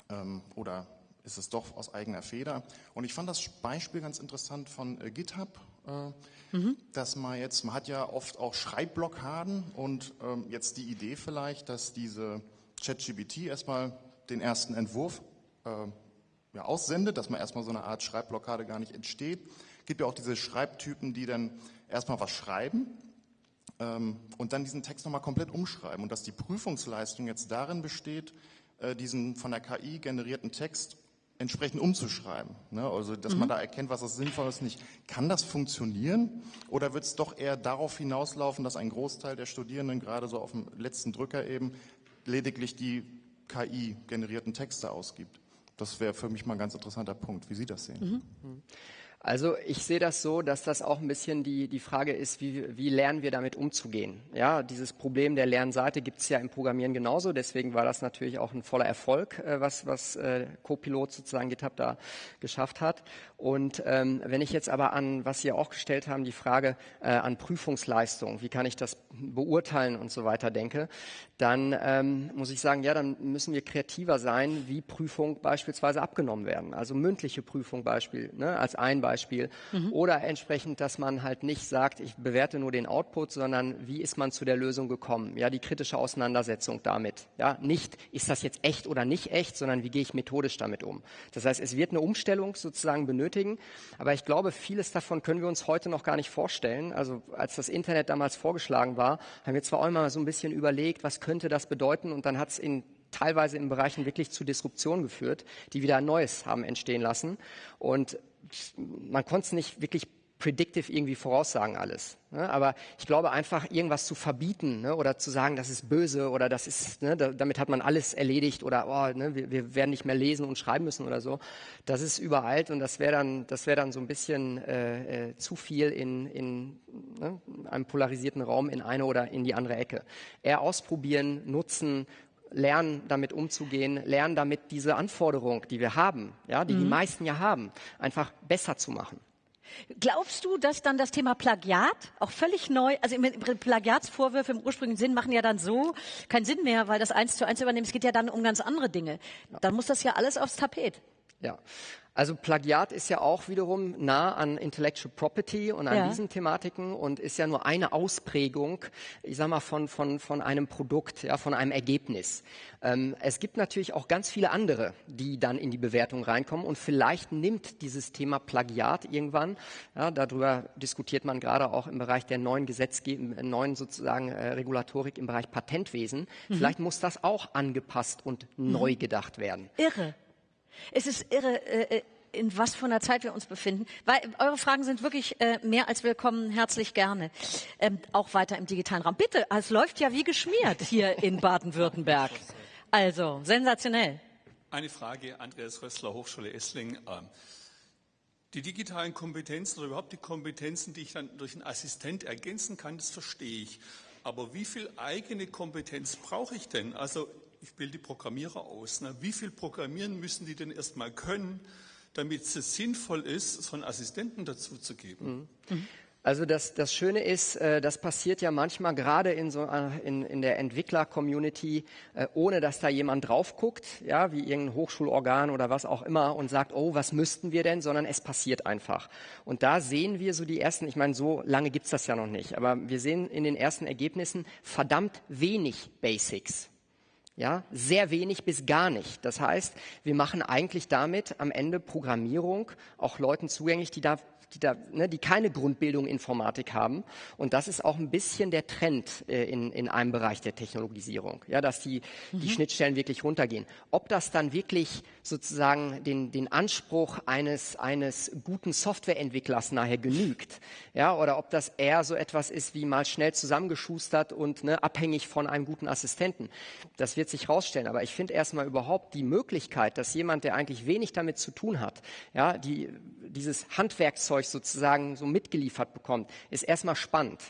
[SPEAKER 4] ähm, oder ist es doch aus eigener Feder? Und ich fand das Beispiel ganz interessant von äh, GitHub, mhm. dass man jetzt, man hat ja oft auch Schreibblockaden und ähm, jetzt die Idee vielleicht, dass diese ChatGPT erstmal den ersten Entwurf äh, ja, aussendet, dass man erstmal so eine Art Schreibblockade gar nicht entsteht. Es gibt ja auch diese Schreibtypen, die dann erstmal was schreiben ähm, und dann diesen Text nochmal komplett umschreiben und dass die Prüfungsleistung jetzt darin besteht, äh, diesen von der KI generierten Text entsprechend umzuschreiben. Ne? Also, dass mhm. man da erkennt, was das sinnvoll ist, nicht. Kann das funktionieren? Oder wird es doch eher darauf hinauslaufen, dass ein Großteil der Studierenden gerade so auf dem letzten Drücker eben lediglich die KI-generierten Texte ausgibt? Das wäre für mich mal ein ganz interessanter Punkt, wie Sie das sehen. Mhm.
[SPEAKER 2] Also ich sehe das so, dass das auch ein bisschen die, die Frage ist, wie, wie lernen wir damit umzugehen? Ja, dieses Problem der Lernseite gibt es ja im Programmieren genauso. Deswegen war das natürlich auch ein voller Erfolg, äh, was, was äh, Copilot sozusagen GitHub da geschafft hat. Und ähm, wenn ich jetzt aber an, was Sie auch gestellt haben, die Frage äh, an Prüfungsleistung, wie kann ich das beurteilen und so weiter denke, dann ähm, muss ich sagen, ja, dann müssen wir kreativer sein, wie Prüfung beispielsweise abgenommen werden. Also mündliche Prüfung Beispiel, ne, als ein Beispiel. Mhm. Oder entsprechend, dass man halt nicht sagt, ich bewerte nur den Output, sondern wie ist man zu der Lösung gekommen? Ja, die kritische Auseinandersetzung damit. Ja, nicht, ist das jetzt echt oder nicht echt, sondern wie gehe ich methodisch damit um? Das heißt, es wird eine Umstellung sozusagen benötigen. Aber ich glaube, vieles davon können wir uns heute noch gar nicht vorstellen. Also als das Internet damals vorgeschlagen war, haben wir zwar auch immer so ein bisschen überlegt, was könnte das bedeuten? Und dann hat es in teilweise in Bereichen wirklich zu Disruption geführt, die wieder ein Neues haben entstehen lassen. Und man konnte es nicht wirklich predictive irgendwie voraussagen alles. Ne? Aber ich glaube einfach, irgendwas zu verbieten ne? oder zu sagen, das ist böse oder das ist, ne? da, damit hat man alles erledigt oder oh, ne? wir, wir, werden nicht mehr lesen und schreiben müssen oder so. Das ist überalt und das wäre dann, das dann so ein bisschen äh, äh, zu viel in, in ne? einem polarisierten Raum in eine oder in die andere Ecke. Eher ausprobieren, nutzen lernen, damit umzugehen, lernen, damit diese Anforderung, die wir haben, ja, die mhm. die meisten ja haben, einfach besser zu machen.
[SPEAKER 1] Glaubst du, dass dann das Thema Plagiat auch völlig neu, also Plagiatsvorwürfe im ursprünglichen Sinn machen ja dann so keinen Sinn mehr, weil das eins zu eins übernehmen, es geht ja dann um ganz andere Dinge. Dann muss das ja alles aufs Tapet.
[SPEAKER 2] Ja, also Plagiat ist ja auch wiederum nah an Intellectual Property und an ja. diesen Thematiken und ist ja nur eine Ausprägung, ich sag mal, von, von, von einem Produkt, ja, von einem Ergebnis. Ähm, es gibt natürlich auch ganz viele andere, die dann in die Bewertung reinkommen und vielleicht nimmt dieses Thema Plagiat irgendwann, ja, darüber diskutiert man gerade auch im Bereich der neuen Gesetzgebung, neuen sozusagen äh, Regulatorik im Bereich Patentwesen. Mhm. Vielleicht muss das auch angepasst und mhm. neu gedacht werden.
[SPEAKER 1] Irre. Es ist irre, äh, äh, in was von einer Zeit wir uns befinden. Weil eure Fragen sind wirklich äh, mehr als willkommen, herzlich gerne. Ähm, auch weiter im digitalen Raum. Bitte, es läuft ja wie geschmiert hier in Baden-Württemberg. Also, sensationell.
[SPEAKER 5] Eine Frage, Andreas Rössler, Hochschule Essling. Ähm, die digitalen Kompetenzen oder überhaupt die Kompetenzen, die ich dann durch einen Assistent ergänzen kann, das verstehe ich. Aber wie viel eigene Kompetenz brauche ich denn? Also ich bilde die Programmierer aus. Ne? Wie viel Programmieren müssen die denn erstmal können, damit es sinnvoll ist, so einen Assistenten dazu zu geben?
[SPEAKER 2] Mhm. Also das, das Schöne ist, äh, das passiert ja manchmal gerade in, so, äh, in, in der Entwickler-Community, äh, ohne dass da jemand drauf guckt, ja, wie irgendein Hochschulorgan oder was auch immer und sagt, oh, was müssten wir denn, sondern es passiert einfach. Und da sehen wir so die ersten, ich meine, so lange gibt's das ja noch nicht, aber wir sehen in den ersten Ergebnissen verdammt wenig Basics. Ja, sehr wenig bis gar nicht. Das heißt, wir machen eigentlich damit am Ende Programmierung auch Leuten zugänglich, die da die, da, ne, die keine Grundbildung Informatik haben. Und das ist auch ein bisschen der Trend äh, in, in einem Bereich der Technologisierung, ja, dass die, mhm. die Schnittstellen wirklich runtergehen. Ob das dann wirklich sozusagen den, den Anspruch eines, eines guten Softwareentwicklers nachher genügt, ja, oder ob das eher so etwas ist wie mal schnell zusammengeschustert und ne, abhängig von einem guten Assistenten. Das wird wird sich rausstellen. Aber ich finde erstmal überhaupt die Möglichkeit, dass jemand, der eigentlich wenig damit zu tun hat, ja, die, dieses Handwerkzeug sozusagen so mitgeliefert bekommt, ist erstmal spannend.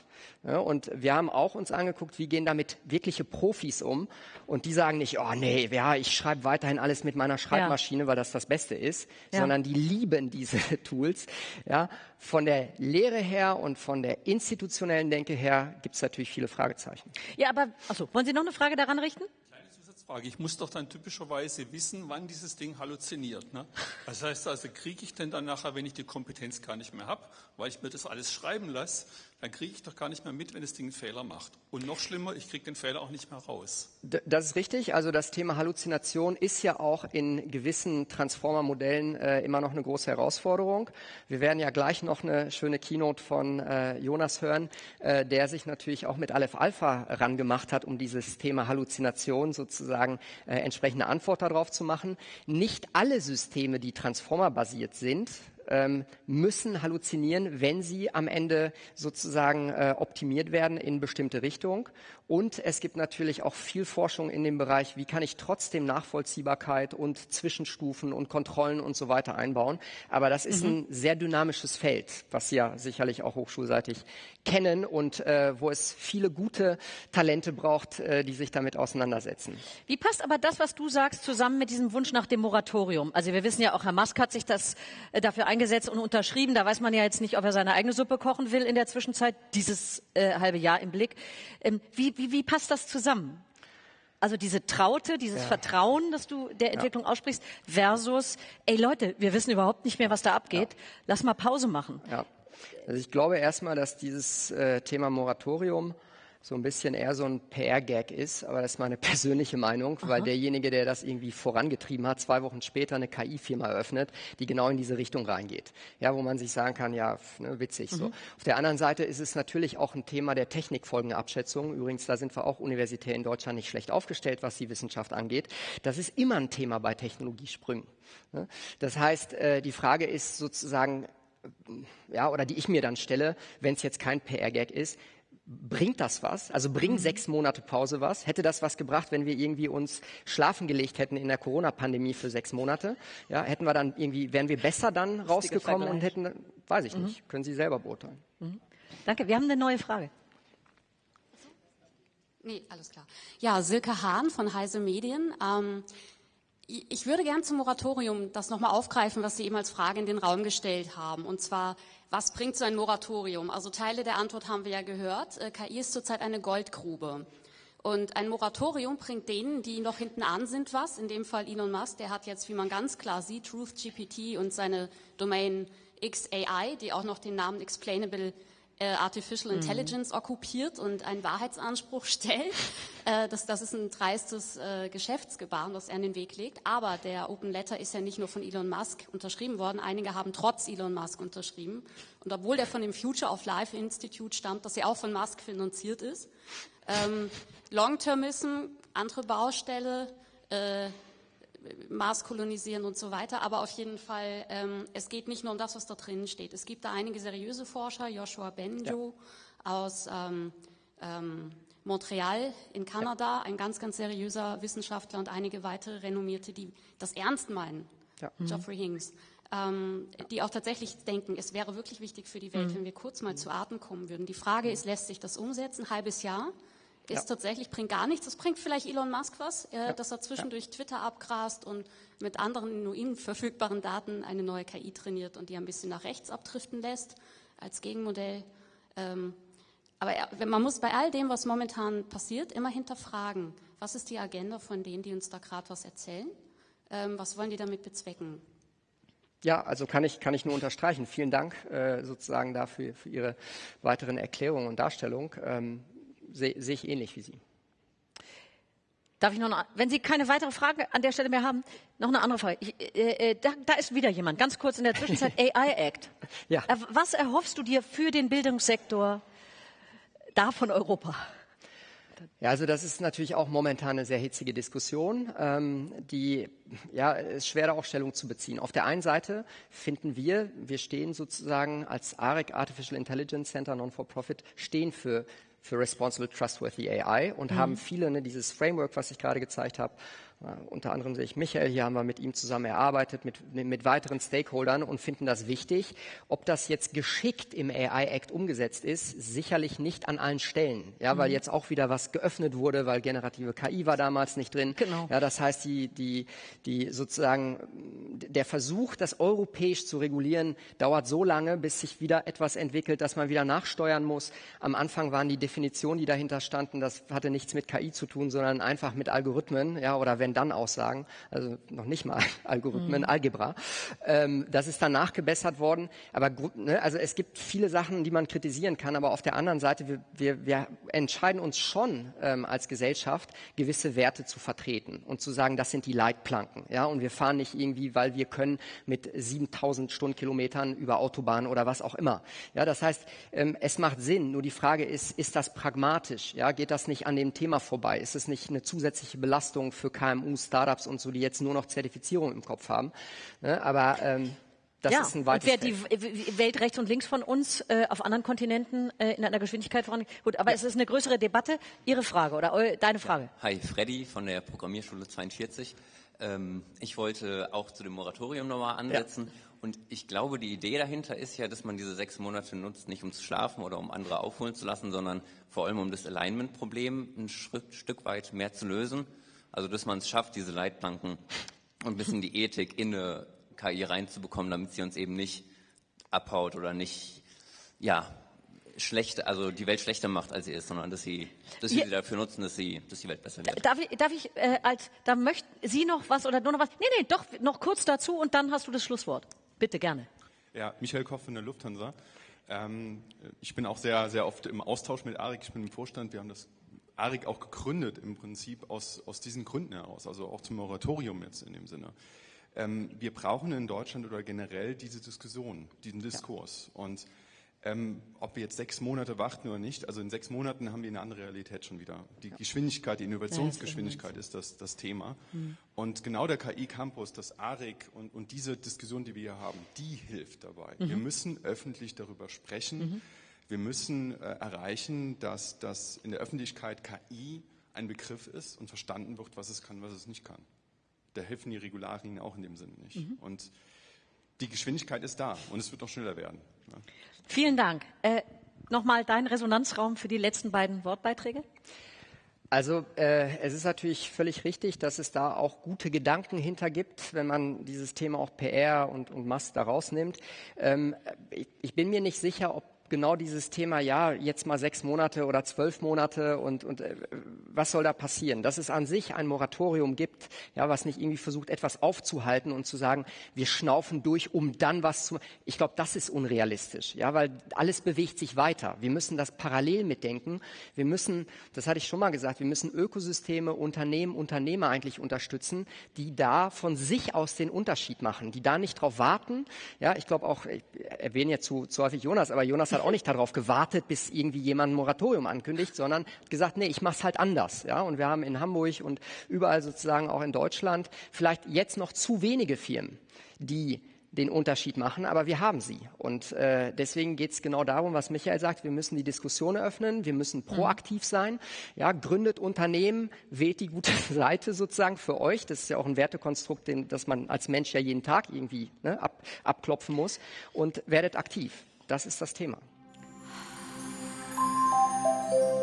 [SPEAKER 2] Ja, und wir haben auch uns angeguckt, wie gehen damit wirkliche Profis um. Und die sagen nicht, oh nee, ja, ich schreibe weiterhin alles mit meiner Schreibmaschine, ja. weil das das Beste ist, ja. sondern die lieben diese Tools. Ja, von der Lehre her und von der institutionellen Denke her gibt es natürlich viele Fragezeichen.
[SPEAKER 1] Ja, aber achso, wollen Sie noch eine Frage daran richten?
[SPEAKER 5] Frage. Ich muss doch dann typischerweise wissen, wann dieses Ding halluziniert. Ne? Das heißt also, kriege ich denn dann nachher, wenn ich die Kompetenz gar nicht mehr habe, weil ich mir das alles schreiben lasse, dann kriege ich doch gar nicht mehr mit, wenn das Ding einen Fehler macht. Und noch schlimmer, ich kriege den Fehler auch nicht mehr raus.
[SPEAKER 2] Das ist richtig. Also das Thema Halluzination ist ja auch in gewissen Transformer-Modellen äh, immer noch eine große Herausforderung. Wir werden ja gleich noch eine schöne Keynote von äh, Jonas hören, äh, der sich natürlich auch mit Aleph Alpha rangemacht hat, um dieses Thema Halluzination sozusagen äh, entsprechende Antwort darauf zu machen. Nicht alle Systeme, die Transformer-basiert sind, ähm, müssen halluzinieren, wenn sie am Ende sozusagen äh, optimiert werden in bestimmte Richtung. Und es gibt natürlich auch viel Forschung in dem Bereich, wie kann ich trotzdem Nachvollziehbarkeit und Zwischenstufen und Kontrollen und so weiter einbauen. Aber das ist mhm. ein sehr dynamisches Feld, was Sie ja sicherlich auch hochschulseitig kennen und äh, wo es viele gute Talente braucht, äh, die sich damit auseinandersetzen.
[SPEAKER 1] Wie passt aber das, was du sagst, zusammen mit diesem Wunsch nach dem Moratorium? Also wir wissen ja auch, Herr Musk hat sich das äh, dafür eingesetzt und unterschrieben. Da weiß man ja jetzt nicht, ob er seine eigene Suppe kochen will in der Zwischenzeit, dieses äh, halbe Jahr im Blick. Ähm, wie, wie, wie passt das zusammen? Also diese Traute, dieses ja. Vertrauen, das du der Entwicklung ja. aussprichst, versus, ey Leute, wir wissen überhaupt nicht mehr, was da abgeht. Ja. Lass mal Pause machen.
[SPEAKER 2] Ja. Also ich glaube erstmal, dass dieses äh, Thema Moratorium so ein bisschen eher so ein PR-Gag ist, aber das ist meine persönliche Meinung, Aha. weil derjenige, der das irgendwie vorangetrieben hat, zwei Wochen später eine KI-Firma eröffnet, die genau in diese Richtung reingeht. Ja, wo man sich sagen kann, ja, ne, witzig mhm. so. Auf der anderen Seite ist es natürlich auch ein Thema der Technikfolgenabschätzung. Übrigens, da sind wir auch universitär in Deutschland nicht schlecht aufgestellt, was die Wissenschaft angeht. Das ist immer ein Thema bei Technologiesprüngen. Ne? Das heißt, äh, die Frage ist sozusagen, ja, oder die ich mir dann stelle, wenn es jetzt kein PR-Gag ist, Bringt das was? Also bringen mhm. sechs Monate Pause was? Hätte das was gebracht, wenn wir irgendwie uns schlafen gelegt hätten in der Corona-Pandemie für sechs Monate? Ja, hätten wir dann irgendwie, wären wir besser dann rausgekommen und hätten, weiß ich mhm. nicht, können Sie selber beurteilen.
[SPEAKER 1] Mhm. Danke. Wir haben eine neue Frage.
[SPEAKER 6] Nee, alles klar. Ja, Silke Hahn von Heise Medien. Ähm, ich würde gern zum Moratorium das nochmal aufgreifen, was Sie eben als Frage in den Raum gestellt haben. Und zwar, was bringt so ein Moratorium? Also Teile der Antwort haben wir ja gehört. Äh, KI ist zurzeit eine Goldgrube. Und ein Moratorium bringt denen, die noch hinten an sind, was. In dem Fall Elon Musk, der hat jetzt, wie man ganz klar sieht, Truth GPT und seine Domain XAI, die auch noch den Namen Explainable äh, Artificial mhm. Intelligence mhm. okkupiert und einen Wahrheitsanspruch stellt. Äh, das, das ist ein dreistes äh, Geschäftsgebaren, das er in den Weg legt. Aber der Open Letter ist ja nicht nur von Elon Musk unterschrieben worden. Einige haben trotz Elon Musk unterschrieben. Und obwohl der von dem Future of Life Institute stammt, das ja auch von Musk finanziert ist. Ähm, Long-Termism, andere Baustelle, äh, Mars kolonisieren und so weiter. Aber auf jeden Fall, ähm, es geht nicht nur um das, was da drinnen steht. Es gibt da einige seriöse Forscher, Joshua Benjo ja. aus ähm, ähm, Montreal in Kanada, ja. ein ganz, ganz seriöser Wissenschaftler und einige weitere renommierte, die das ernst meinen. Ja. Mhm. Geoffrey Hings. Ähm, die auch tatsächlich denken, es wäre wirklich wichtig für die Welt, mhm. wenn wir kurz mal zu Atem kommen würden. Die Frage ist, lässt sich das umsetzen? Ein halbes Jahr ist ja. tatsächlich, bringt gar nichts. Es bringt vielleicht Elon Musk was, äh, ja. dass er zwischendurch ja. Twitter abgrast und mit anderen nur ihm verfügbaren Daten eine neue KI trainiert und die ein bisschen nach rechts abdriften lässt als Gegenmodell. Ähm, aber man muss bei all dem, was momentan passiert, immer hinterfragen, was ist die Agenda von denen, die uns da gerade was erzählen? Ähm, was wollen die damit bezwecken?
[SPEAKER 2] Ja, also kann ich, kann ich nur unterstreichen. Vielen Dank äh, sozusagen dafür für Ihre weiteren Erklärungen und Darstellungen. Ähm, sehe seh ich ähnlich wie Sie.
[SPEAKER 1] Darf ich noch, eine, wenn Sie keine weitere Frage an der Stelle mehr haben, noch eine andere Frage. Ich, äh, äh da, da, ist wieder jemand, ganz kurz in der Zwischenzeit, AI Act. Ja. Äh, was erhoffst du dir für den Bildungssektor da von Europa?
[SPEAKER 2] Ja, also das ist natürlich auch momentan eine sehr hitzige Diskussion, ähm, die ja ist schwer da auch Stellung zu beziehen. Auf der einen Seite finden wir, wir stehen sozusagen als AREC Artificial Intelligence Center Non-for-Profit stehen für für Responsible Trustworthy AI und mhm. haben viele, ne, dieses Framework, was ich gerade gezeigt habe, unter anderem sehe ich Michael, hier haben wir mit ihm zusammen erarbeitet, mit, mit weiteren Stakeholdern und finden das wichtig. Ob das jetzt geschickt im AI Act umgesetzt ist, sicherlich nicht an allen Stellen, ja, weil mhm. jetzt auch wieder was geöffnet wurde, weil generative KI war damals nicht drin. Genau. Ja, das heißt, die, die, die sozusagen der Versuch, das europäisch zu regulieren, dauert so lange, bis sich wieder etwas entwickelt, dass man wieder nachsteuern muss. Am Anfang waren die Definitionen, die dahinter standen, das hatte nichts mit KI zu tun, sondern einfach mit Algorithmen, ja, oder wenn wenn-dann-Aussagen, also noch nicht mal Algorithmen, mhm. Algebra. Ähm, das ist dann nachgebessert worden. Aber ne, also es gibt viele Sachen, die man kritisieren kann, aber auf der anderen Seite, wir, wir, wir entscheiden uns schon ähm, als Gesellschaft, gewisse Werte zu vertreten und zu sagen, das sind die Leitplanken. Ja? Und wir fahren nicht irgendwie, weil wir können mit 7000 Stundenkilometern über Autobahnen oder was auch immer. Ja, das heißt, ähm, es macht Sinn. Nur die Frage ist, ist das pragmatisch? Ja, geht das nicht an dem Thema vorbei? Ist es nicht eine zusätzliche Belastung für KMU? Startups und so, die jetzt nur noch Zertifizierung im Kopf haben. Ne? Aber ähm, das ja, ist ein weites
[SPEAKER 1] und wer die Welt rechts und links von uns äh, auf anderen Kontinenten äh, in einer Geschwindigkeit voran. Gut, aber ja. es ist eine größere Debatte. Ihre Frage oder eu, deine Frage?
[SPEAKER 7] Hi, Freddy von der Programmierschule 42. Ähm, ich wollte auch zu dem Moratorium nochmal ansetzen. Ja. Und ich glaube, die Idee dahinter ist ja, dass man diese sechs Monate nutzt, nicht um zu schlafen oder um andere aufholen zu lassen, sondern vor allem um das Alignment-Problem ein Stück weit mehr zu lösen. Also dass man es schafft, diese Leitplanken und ein bisschen die Ethik in eine KI reinzubekommen, damit sie uns eben nicht abhaut oder nicht, ja, schlechter, also die Welt schlechter macht, als sie ist, sondern dass sie, dass sie dafür nutzen, dass sie, dass die Welt besser wird.
[SPEAKER 1] Darf ich, darf ich äh, als, da möchten Sie noch was oder nur noch was? Nee, nee, doch noch kurz dazu und dann hast du das Schlusswort. Bitte gerne.
[SPEAKER 8] Ja, Michael Koch von der Lufthansa. Ähm, ich bin auch sehr, sehr oft im Austausch mit Arik. Ich bin im Vorstand. Wir haben das ARIC auch gegründet im Prinzip aus, aus diesen Gründen heraus, also auch zum Moratorium jetzt in dem Sinne. Ähm, wir brauchen in Deutschland oder generell diese Diskussion, diesen Diskurs. Ja. Und ähm, ob wir jetzt sechs Monate warten oder nicht, also in sechs Monaten haben wir eine andere Realität schon wieder. Die ja. Geschwindigkeit, die Innovationsgeschwindigkeit ist das, das Thema. Mhm. Und genau der KI-Campus, das ARIC und, und, diese Diskussion, die wir hier haben, die hilft dabei. Mhm. Wir müssen öffentlich darüber sprechen. Mhm wir müssen äh, erreichen, dass, dass in der Öffentlichkeit KI ein Begriff ist und verstanden wird, was es kann, was es nicht kann. Da helfen die Regularien auch in dem Sinne nicht. Mhm. Und die Geschwindigkeit ist da und es wird noch schneller werden.
[SPEAKER 1] Vielen Dank. Äh, Nochmal dein Resonanzraum für die letzten beiden Wortbeiträge.
[SPEAKER 2] Also äh, es ist natürlich völlig richtig, dass es da auch gute Gedanken hinter gibt, wenn man dieses Thema auch PR und, und Mass da rausnimmt. Ähm, ich, ich bin mir nicht sicher, ob genau dieses Thema, ja, jetzt mal sechs Monate oder zwölf Monate und, und äh, was soll da passieren? Dass es an sich ein Moratorium gibt, ja, was nicht irgendwie versucht, etwas aufzuhalten und zu sagen, wir schnaufen durch, um dann was zu. Ich glaube, das ist unrealistisch, ja, weil alles bewegt sich weiter. Wir müssen das parallel mitdenken. Wir müssen, das hatte ich schon mal gesagt, wir müssen Ökosysteme, Unternehmen, Unternehmer eigentlich unterstützen, die da von sich aus den Unterschied machen, die da nicht drauf warten. Ja, ich glaube auch, ich erwähne jetzt zu, zu häufig Jonas, aber Jonas hat hat auch nicht darauf gewartet, bis irgendwie jemand ein Moratorium ankündigt, sondern gesagt, nee, ich mach's halt anders. Ja, und wir haben in Hamburg und überall sozusagen auch in Deutschland vielleicht jetzt noch zu wenige Firmen, die den Unterschied machen, aber wir haben sie. Und äh, deswegen geht es genau darum, was Michael sagt, wir müssen die Diskussion eröffnen, wir müssen proaktiv sein. Ja, gründet Unternehmen, wählt die gute Seite sozusagen für euch. Das ist ja auch ein Wertekonstrukt, den, das man als Mensch ja jeden Tag irgendwie ne, ab, abklopfen muss. Und werdet aktiv. Das ist das Thema. Thank you.